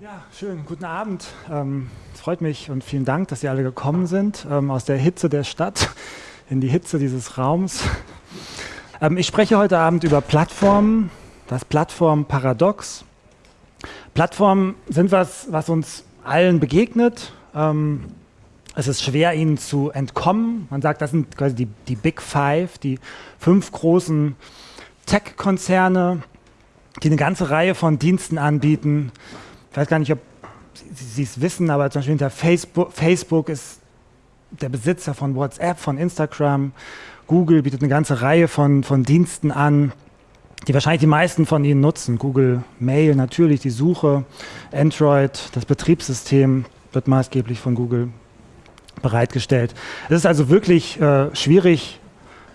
Ja, schön, guten Abend. Ähm, es freut mich und vielen Dank, dass Sie alle gekommen sind ähm, aus der Hitze der Stadt in die Hitze dieses Raums. Ähm, ich spreche heute Abend über Plattformen, das Plattformparadox. Plattformen sind was, was uns allen begegnet. Ähm, es ist schwer, ihnen zu entkommen. Man sagt, das sind quasi die, die Big Five, die fünf großen Tech-Konzerne, die eine ganze Reihe von Diensten anbieten, ich weiß gar nicht, ob Sie es wissen, aber zum Beispiel hinter Facebook, Facebook ist der Besitzer von WhatsApp, von Instagram. Google bietet eine ganze Reihe von, von Diensten an, die wahrscheinlich die meisten von Ihnen nutzen. Google Mail natürlich, die Suche, Android, das Betriebssystem wird maßgeblich von Google bereitgestellt. Es ist also wirklich äh, schwierig,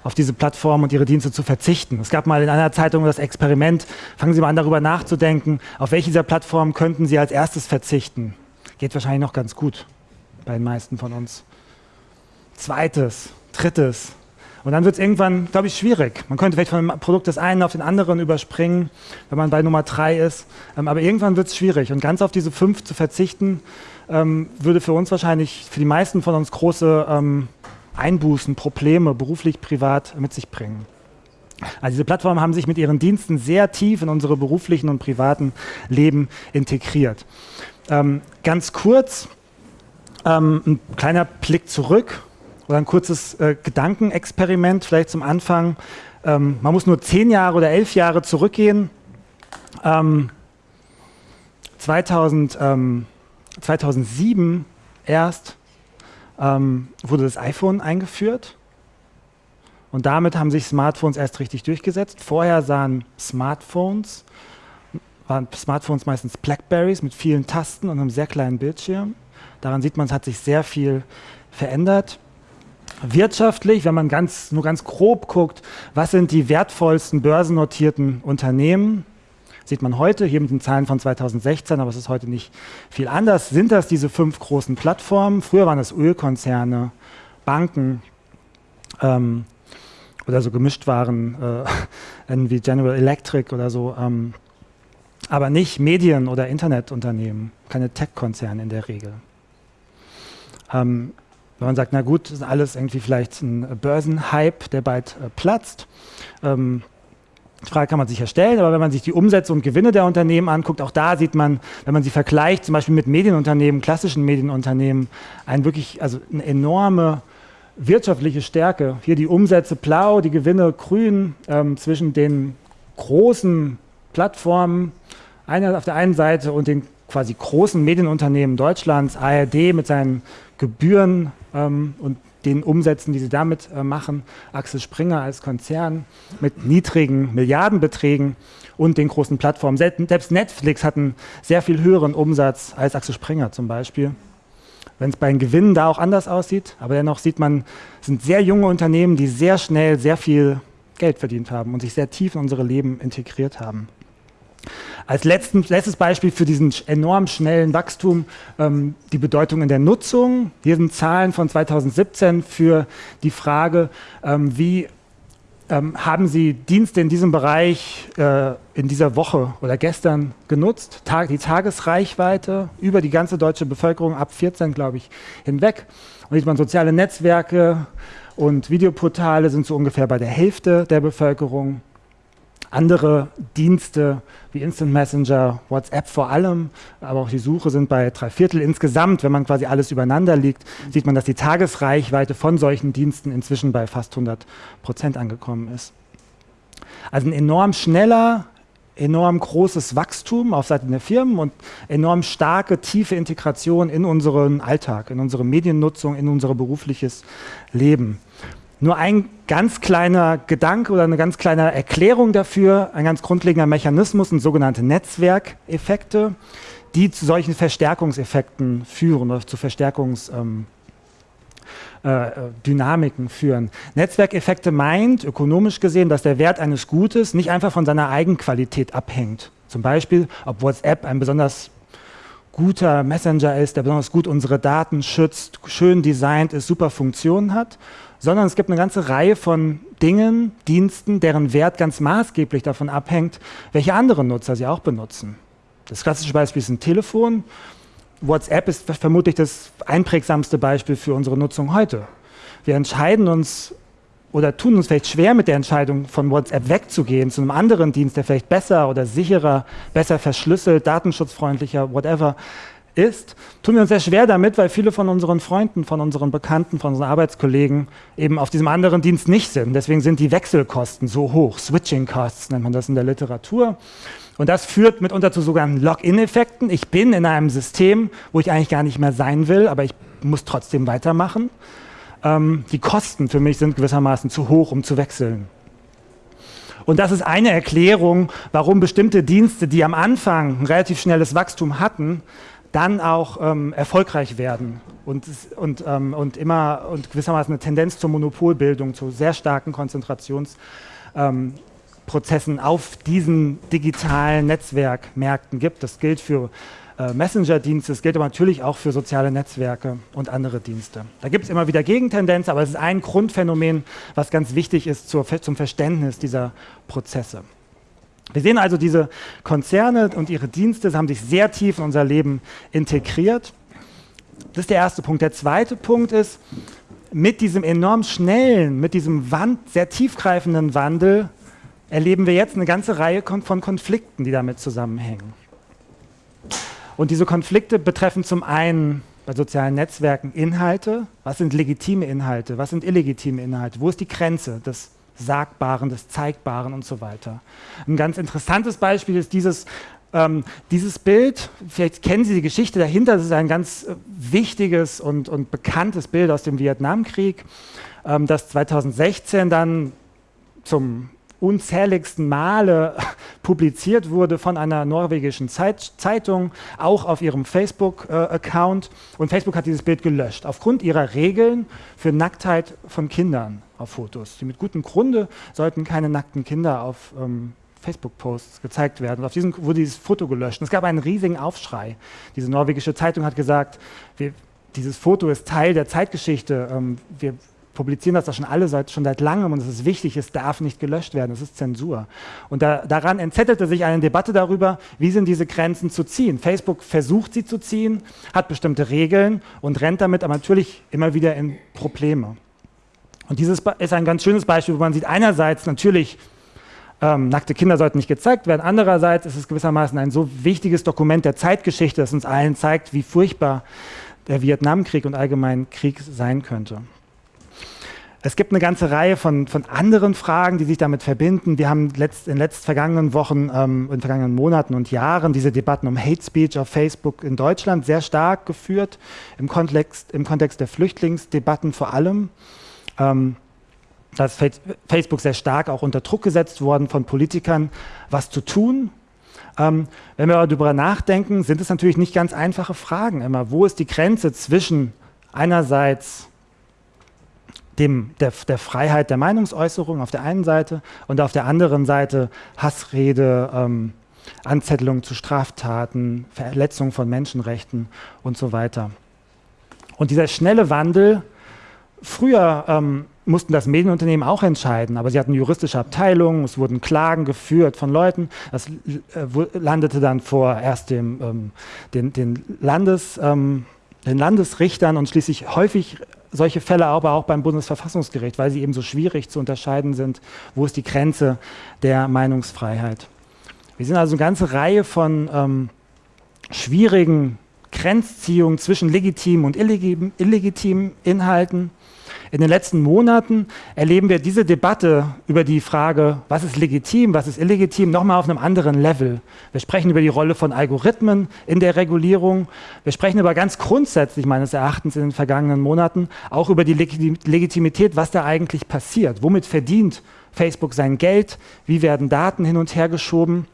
auf diese Plattform und ihre Dienste zu verzichten. Es gab mal in einer Zeitung das Experiment, fangen Sie mal an darüber nachzudenken, auf welche dieser Plattformen könnten Sie als erstes verzichten. Geht wahrscheinlich noch ganz gut bei den meisten von uns. Zweites, drittes. Und dann wird es irgendwann, glaube ich, schwierig. Man könnte vielleicht von dem Produkt des einen auf den anderen überspringen, wenn man bei Nummer drei ist. Ähm, aber irgendwann wird es schwierig. Und ganz auf diese fünf zu verzichten, ähm, würde für uns wahrscheinlich, für die meisten von uns große ähm, Einbußen, Probleme, beruflich, privat mit sich bringen. Also diese Plattformen haben sich mit ihren Diensten sehr tief in unsere beruflichen und privaten Leben integriert. Ähm, ganz kurz, ähm, ein kleiner Blick zurück oder ein kurzes äh, Gedankenexperiment vielleicht zum Anfang. Ähm, man muss nur zehn Jahre oder elf Jahre zurückgehen. 2000, 2007 ähm, erst ähm, wurde das iPhone eingeführt. Und damit haben sich Smartphones erst richtig durchgesetzt. Vorher sahen Smartphones, waren Smartphones meistens Blackberries mit vielen Tasten und einem sehr kleinen Bildschirm. Daran sieht man, es hat sich sehr viel verändert. Wirtschaftlich, wenn man ganz, nur ganz grob guckt, was sind die wertvollsten börsennotierten Unternehmen, Sieht man heute, hier mit den Zahlen von 2016, aber es ist heute nicht viel anders, sind das diese fünf großen Plattformen. Früher waren es Ölkonzerne, Banken ähm, oder so gemischt waren, äh, wie General Electric oder so, ähm, aber nicht Medien- oder Internetunternehmen, keine Tech-Konzerne in der Regel. Ähm, wenn man sagt, na gut, ist alles irgendwie vielleicht ein Börsenhype, der bald äh, platzt, ähm, Frage kann man sich ja stellen, aber wenn man sich die Umsätze und Gewinne der Unternehmen anguckt, auch da sieht man, wenn man sie vergleicht, zum Beispiel mit Medienunternehmen, klassischen Medienunternehmen, ein wirklich, also eine enorme wirtschaftliche Stärke. Hier die Umsätze blau, die Gewinne grün ähm, zwischen den großen Plattformen einer auf der einen Seite und den quasi großen Medienunternehmen Deutschlands, ARD mit seinen Gebühren ähm, und den Umsätzen, die sie damit äh, machen, Axel Springer als Konzern mit niedrigen Milliardenbeträgen und den großen Plattformen. Selbst Netflix hat einen sehr viel höheren Umsatz als Axel Springer zum Beispiel. Wenn es bei den Gewinnen da auch anders aussieht, aber dennoch sieht man, sind sehr junge Unternehmen, die sehr schnell sehr viel Geld verdient haben und sich sehr tief in unsere Leben integriert haben. Als letzten, letztes Beispiel für diesen enorm schnellen Wachstum ähm, die Bedeutung in der Nutzung. Hier sind Zahlen von 2017 für die Frage, ähm, wie ähm, haben Sie Dienste in diesem Bereich äh, in dieser Woche oder gestern genutzt? Tag, die Tagesreichweite über die ganze deutsche Bevölkerung ab 14, glaube ich, hinweg. Und sieht man soziale Netzwerke und Videoportale sind so ungefähr bei der Hälfte der Bevölkerung andere Dienste wie Instant Messenger, WhatsApp vor allem, aber auch die Suche sind bei drei Viertel. Insgesamt, wenn man quasi alles übereinander liegt, sieht man, dass die Tagesreichweite von solchen Diensten inzwischen bei fast 100 Prozent angekommen ist. Also ein enorm schneller, enorm großes Wachstum auf Seiten der Firmen und enorm starke, tiefe Integration in unseren Alltag, in unsere Mediennutzung, in unser berufliches Leben. Nur ein ganz kleiner Gedanke oder eine ganz kleine Erklärung dafür, ein ganz grundlegender Mechanismus sind sogenannte Netzwerkeffekte, die zu solchen Verstärkungseffekten führen oder zu Verstärkungsdynamiken ähm, äh, führen. Netzwerkeffekte meint, ökonomisch gesehen, dass der Wert eines Gutes nicht einfach von seiner Eigenqualität abhängt. Zum Beispiel, ob WhatsApp ein besonders guter Messenger ist, der besonders gut unsere Daten schützt, schön designt ist, super Funktionen hat, sondern es gibt eine ganze Reihe von Dingen, Diensten, deren Wert ganz maßgeblich davon abhängt, welche anderen Nutzer sie auch benutzen. Das klassische Beispiel ist ein Telefon. WhatsApp ist vermutlich das einprägsamste Beispiel für unsere Nutzung heute. Wir entscheiden uns oder tun uns vielleicht schwer mit der Entscheidung, von WhatsApp wegzugehen zu einem anderen Dienst, der vielleicht besser oder sicherer, besser verschlüsselt, datenschutzfreundlicher, whatever ist, tun wir uns sehr schwer damit, weil viele von unseren Freunden, von unseren Bekannten, von unseren Arbeitskollegen eben auf diesem anderen Dienst nicht sind. Deswegen sind die Wechselkosten so hoch. Switching Costs nennt man das in der Literatur. Und das führt mitunter zu sogenannten Login-Effekten. Ich bin in einem System, wo ich eigentlich gar nicht mehr sein will, aber ich muss trotzdem weitermachen. Ähm, die Kosten für mich sind gewissermaßen zu hoch, um zu wechseln. Und das ist eine Erklärung, warum bestimmte Dienste, die am Anfang ein relativ schnelles Wachstum hatten, dann auch ähm, erfolgreich werden und, und, ähm, und immer und gewissermaßen eine Tendenz zur Monopolbildung, zu sehr starken Konzentrationsprozessen ähm, auf diesen digitalen Netzwerkmärkten gibt. Das gilt für äh, Messenger-Dienste, das gilt aber natürlich auch für soziale Netzwerke und andere Dienste. Da gibt es immer wieder Gegentendenzen, aber es ist ein Grundphänomen, was ganz wichtig ist zur, zum Verständnis dieser Prozesse. Wir sehen also, diese Konzerne und ihre Dienste haben sich sehr tief in unser Leben integriert. Das ist der erste Punkt. Der zweite Punkt ist, mit diesem enorm schnellen, mit diesem Wand, sehr tiefgreifenden Wandel erleben wir jetzt eine ganze Reihe von Konflikten, die damit zusammenhängen. Und diese Konflikte betreffen zum einen bei sozialen Netzwerken Inhalte. Was sind legitime Inhalte? Was sind illegitime Inhalte? Wo ist die Grenze des Sagbaren, des Zeigbaren und so weiter. Ein ganz interessantes Beispiel ist dieses, ähm, dieses Bild, vielleicht kennen Sie die Geschichte dahinter, das ist ein ganz äh, wichtiges und, und bekanntes Bild aus dem Vietnamkrieg, ähm, das 2016 dann zum unzähligsten Male publiziert wurde von einer norwegischen Zeit, Zeitung, auch auf ihrem Facebook-Account. Äh, und Facebook hat dieses Bild gelöscht, aufgrund ihrer Regeln für Nacktheit von Kindern auf Fotos. Die mit gutem Grunde sollten keine nackten Kinder auf ähm, Facebook-Posts gezeigt werden. Und auf diesem wurde dieses Foto gelöscht. Und es gab einen riesigen Aufschrei. Diese norwegische Zeitung hat gesagt, wir, dieses Foto ist Teil der Zeitgeschichte. Ähm, wir publizieren das da schon alle seit, schon seit langem und es ist wichtig, es darf nicht gelöscht werden, es ist Zensur. Und da, daran entzettelte sich eine Debatte darüber, wie sind diese Grenzen zu ziehen. Facebook versucht sie zu ziehen, hat bestimmte Regeln und rennt damit aber natürlich immer wieder in Probleme. Und dieses ist ein ganz schönes Beispiel, wo man sieht, einerseits natürlich, ähm, nackte Kinder sollten nicht gezeigt werden, andererseits ist es gewissermaßen ein so wichtiges Dokument der Zeitgeschichte, das uns allen zeigt, wie furchtbar der Vietnamkrieg und allgemein Krieg sein könnte. Es gibt eine ganze Reihe von, von anderen Fragen, die sich damit verbinden. Wir haben letzt, in den letzten vergangenen Wochen, ähm, in vergangenen Monaten und Jahren diese Debatten um Hate Speech auf Facebook in Deutschland sehr stark geführt, im Kontext, im Kontext der Flüchtlingsdebatten vor allem. Ähm, da ist Facebook sehr stark auch unter Druck gesetzt worden von Politikern, was zu tun. Ähm, wenn wir aber darüber nachdenken, sind es natürlich nicht ganz einfache Fragen immer. Wo ist die Grenze zwischen einerseits dem, der, der, Freiheit der Meinungsäußerung auf der einen Seite und auf der anderen Seite Hassrede, ähm, Anzettelung zu Straftaten, Verletzung von Menschenrechten und so weiter. Und dieser schnelle Wandel, früher ähm, mussten das Medienunternehmen auch entscheiden, aber sie hatten juristische Abteilungen, es wurden Klagen geführt von Leuten, das äh, landete dann vor erst dem, ähm, den, den, Landes, ähm, den Landesrichtern und schließlich häufig solche Fälle aber auch beim Bundesverfassungsgericht, weil sie eben so schwierig zu unterscheiden sind, wo ist die Grenze der Meinungsfreiheit. Wir sehen also eine ganze Reihe von ähm, schwierigen Grenzziehungen zwischen legitimen und illegitimen Inhalten. In den letzten Monaten erleben wir diese Debatte über die Frage, was ist legitim, was ist illegitim, nochmal auf einem anderen Level. Wir sprechen über die Rolle von Algorithmen in der Regulierung. Wir sprechen aber ganz grundsätzlich meines Erachtens in den vergangenen Monaten auch über die Legitimität, was da eigentlich passiert. Womit verdient Facebook sein Geld? Wie werden Daten hin und her geschoben?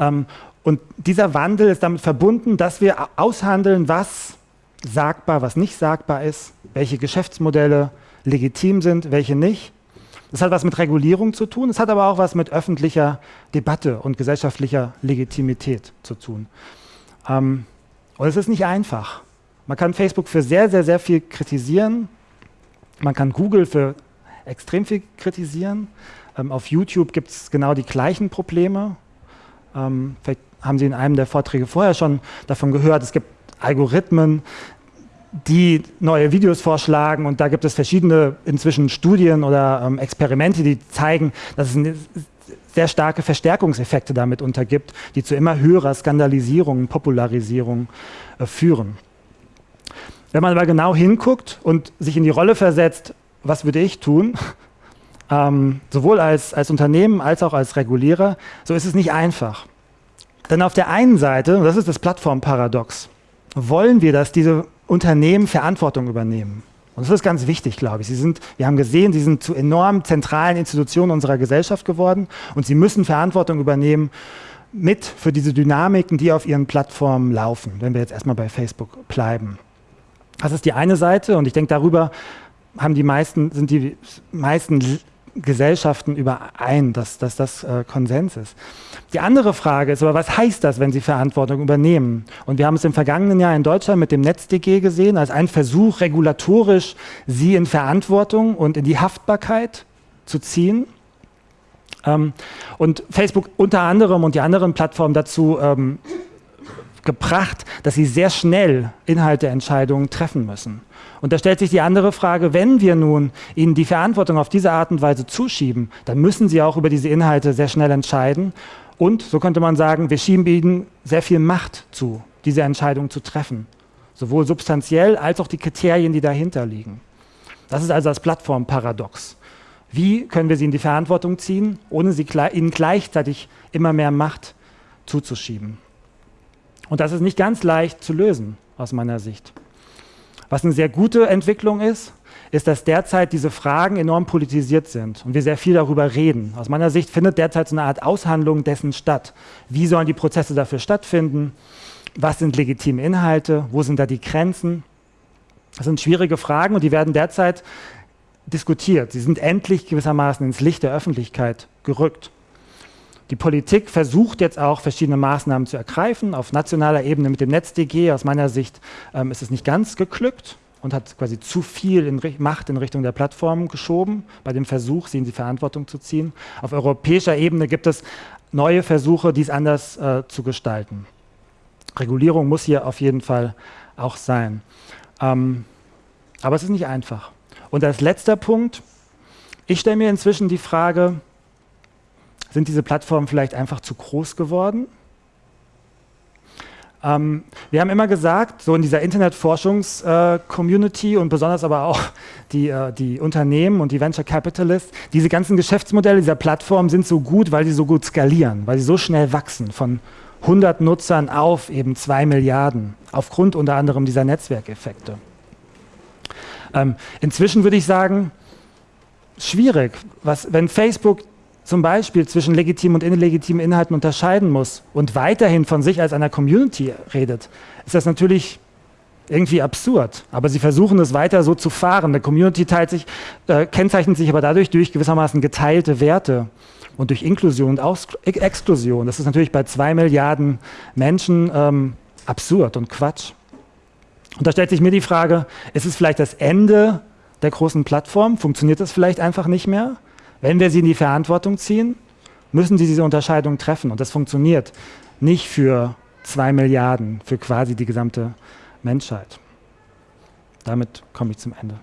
Ähm, und dieser Wandel ist damit verbunden, dass wir aushandeln, was sagbar, was nicht sagbar ist, welche Geschäftsmodelle legitim sind, welche nicht. Das hat was mit Regulierung zu tun, es hat aber auch was mit öffentlicher Debatte und gesellschaftlicher Legitimität zu tun. Ähm, und es ist nicht einfach. Man kann Facebook für sehr, sehr, sehr viel kritisieren. Man kann Google für extrem viel kritisieren. Ähm, auf YouTube gibt es genau die gleichen Probleme. Ähm, vielleicht haben Sie in einem der Vorträge vorher schon davon gehört. Es gibt Algorithmen, die neue Videos vorschlagen und da gibt es verschiedene inzwischen Studien oder ähm, Experimente, die zeigen, dass es sehr starke Verstärkungseffekte damit untergibt, die zu immer höherer Skandalisierung, Popularisierung äh, führen. Wenn man aber genau hinguckt und sich in die Rolle versetzt, was würde ich tun, ähm, sowohl als, als Unternehmen als auch als Regulierer, so ist es nicht einfach. Denn auf der einen Seite, und das ist das Plattformparadox, wollen wir, dass diese Unternehmen Verantwortung übernehmen. Und das ist ganz wichtig, glaube ich. Sie sind, wir haben gesehen, sie sind zu enorm zentralen Institutionen unserer Gesellschaft geworden und sie müssen Verantwortung übernehmen mit für diese Dynamiken, die auf ihren Plattformen laufen, wenn wir jetzt erstmal bei Facebook bleiben. Das ist die eine Seite und ich denke, darüber haben die meisten, sind die meisten Gesellschaften überein, dass, dass das äh, Konsens ist. Die andere Frage ist aber, was heißt das, wenn sie Verantwortung übernehmen? Und wir haben es im vergangenen Jahr in Deutschland mit dem NetzDG gesehen, als ein Versuch, regulatorisch sie in Verantwortung und in die Haftbarkeit zu ziehen. Ähm, und Facebook unter anderem und die anderen Plattformen dazu ähm, gebracht, dass sie sehr schnell Inhalteentscheidungen treffen müssen. Und da stellt sich die andere Frage, wenn wir nun ihnen die Verantwortung auf diese Art und Weise zuschieben, dann müssen sie auch über diese Inhalte sehr schnell entscheiden. Und, so könnte man sagen, wir schieben ihnen sehr viel Macht zu, diese Entscheidung zu treffen. Sowohl substanziell als auch die Kriterien, die dahinter liegen. Das ist also das Plattformparadox. Wie können wir sie in die Verantwortung ziehen, ohne sie, ihnen gleichzeitig immer mehr Macht zuzuschieben? Und das ist nicht ganz leicht zu lösen, aus meiner Sicht. Was eine sehr gute Entwicklung ist, ist, dass derzeit diese Fragen enorm politisiert sind und wir sehr viel darüber reden. Aus meiner Sicht findet derzeit so eine Art Aushandlung dessen statt. Wie sollen die Prozesse dafür stattfinden? Was sind legitime Inhalte? Wo sind da die Grenzen? Das sind schwierige Fragen und die werden derzeit diskutiert. Sie sind endlich gewissermaßen ins Licht der Öffentlichkeit gerückt. Die Politik versucht jetzt auch verschiedene Maßnahmen zu ergreifen. Auf nationaler Ebene mit dem NetzDG, aus meiner Sicht, ähm, ist es nicht ganz geglückt und hat quasi zu viel in Macht in Richtung der Plattformen geschoben, bei dem Versuch, sie in die Verantwortung zu ziehen. Auf europäischer Ebene gibt es neue Versuche, dies anders äh, zu gestalten. Regulierung muss hier auf jeden Fall auch sein. Ähm, aber es ist nicht einfach. Und als letzter Punkt, ich stelle mir inzwischen die Frage, sind diese Plattformen vielleicht einfach zu groß geworden? Ähm, wir haben immer gesagt, so in dieser Internetforschungs-Community äh, und besonders aber auch die, äh, die Unternehmen und die Venture Capitalists, diese ganzen Geschäftsmodelle dieser Plattformen sind so gut, weil sie so gut skalieren, weil sie so schnell wachsen von 100 Nutzern auf eben 2 Milliarden, aufgrund unter anderem dieser Netzwerkeffekte. Ähm, inzwischen würde ich sagen, schwierig, was, wenn Facebook zum Beispiel zwischen legitimen und illegitimen Inhalten unterscheiden muss und weiterhin von sich als einer Community redet, ist das natürlich irgendwie absurd. Aber sie versuchen es weiter so zu fahren. Eine Community teilt sich, äh, kennzeichnet sich aber dadurch durch gewissermaßen geteilte Werte und durch Inklusion und Aus Exklusion. Das ist natürlich bei zwei Milliarden Menschen ähm, absurd und Quatsch. Und da stellt sich mir die Frage, ist es vielleicht das Ende der großen Plattform? Funktioniert das vielleicht einfach nicht mehr? Wenn wir sie in die Verantwortung ziehen, müssen sie diese Unterscheidung treffen. Und das funktioniert nicht für zwei Milliarden, für quasi die gesamte Menschheit. Damit komme ich zum Ende.